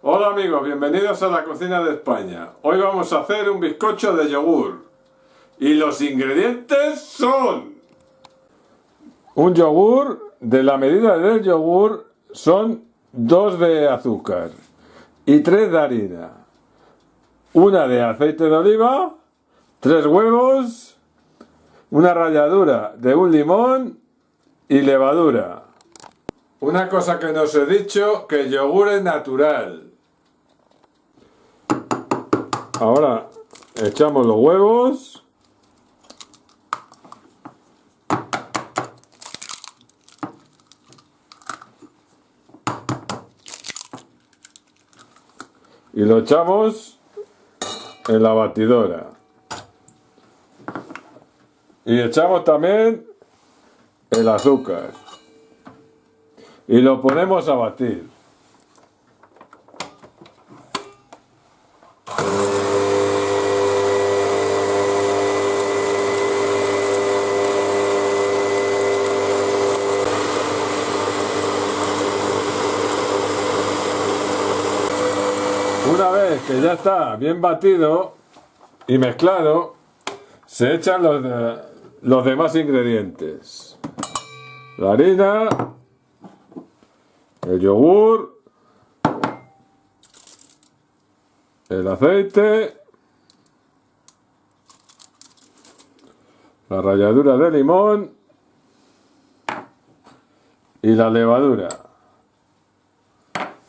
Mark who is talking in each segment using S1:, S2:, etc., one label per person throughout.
S1: Hola amigos, bienvenidos a la cocina de España. Hoy vamos a hacer un bizcocho de yogur. Y los ingredientes son... Un yogur, de la medida del yogur, son dos de azúcar y tres de harina. Una de aceite de oliva, tres huevos, una ralladura de un limón y levadura. Una cosa que no os he dicho, que el yogur es natural. Ahora echamos los huevos. Y lo echamos en la batidora. Y echamos también el azúcar. Y lo ponemos a batir. Una vez que ya está bien batido y mezclado, se echan los, los demás ingredientes. La harina, el yogur, el aceite, la ralladura de limón y la levadura.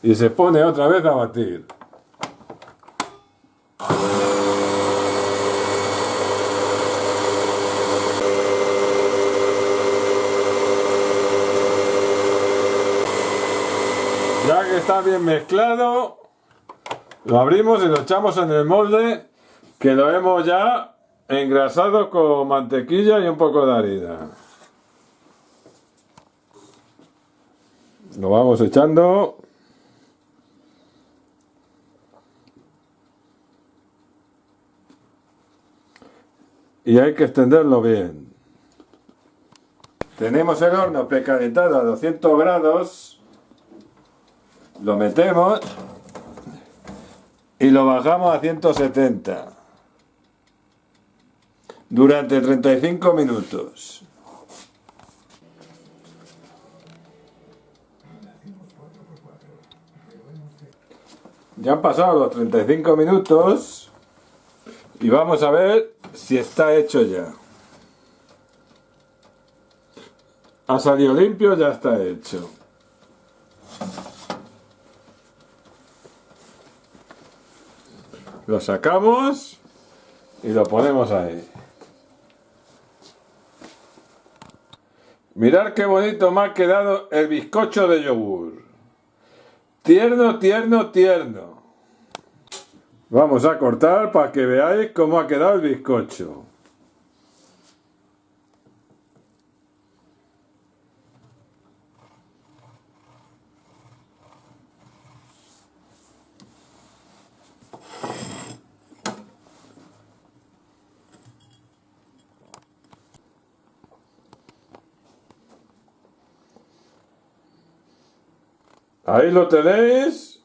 S1: Y se pone otra vez a batir. Ya que está bien mezclado, lo abrimos y lo echamos en el molde que lo hemos ya engrasado con mantequilla y un poco de harina. Lo vamos echando. Y hay que extenderlo bien. Tenemos el horno precalentado a 200 grados lo metemos y lo bajamos a 170 durante 35 minutos. Ya han pasado los 35 minutos y vamos a ver si está hecho ya. Ha salido limpio, ya está hecho. Lo sacamos y lo ponemos ahí. Mirad qué bonito me ha quedado el bizcocho de yogur. Tierno, tierno, tierno. Vamos a cortar para que veáis cómo ha quedado el bizcocho. Ahí lo tenéis,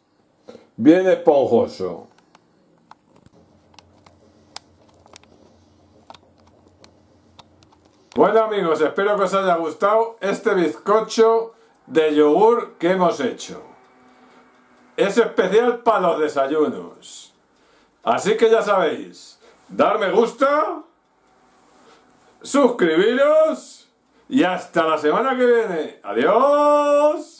S1: bien esponjoso. Bueno amigos, espero que os haya gustado este bizcocho de yogur que hemos hecho. Es especial para los desayunos. Así que ya sabéis, dar me gusta, suscribiros y hasta la semana que viene. ¡Adiós!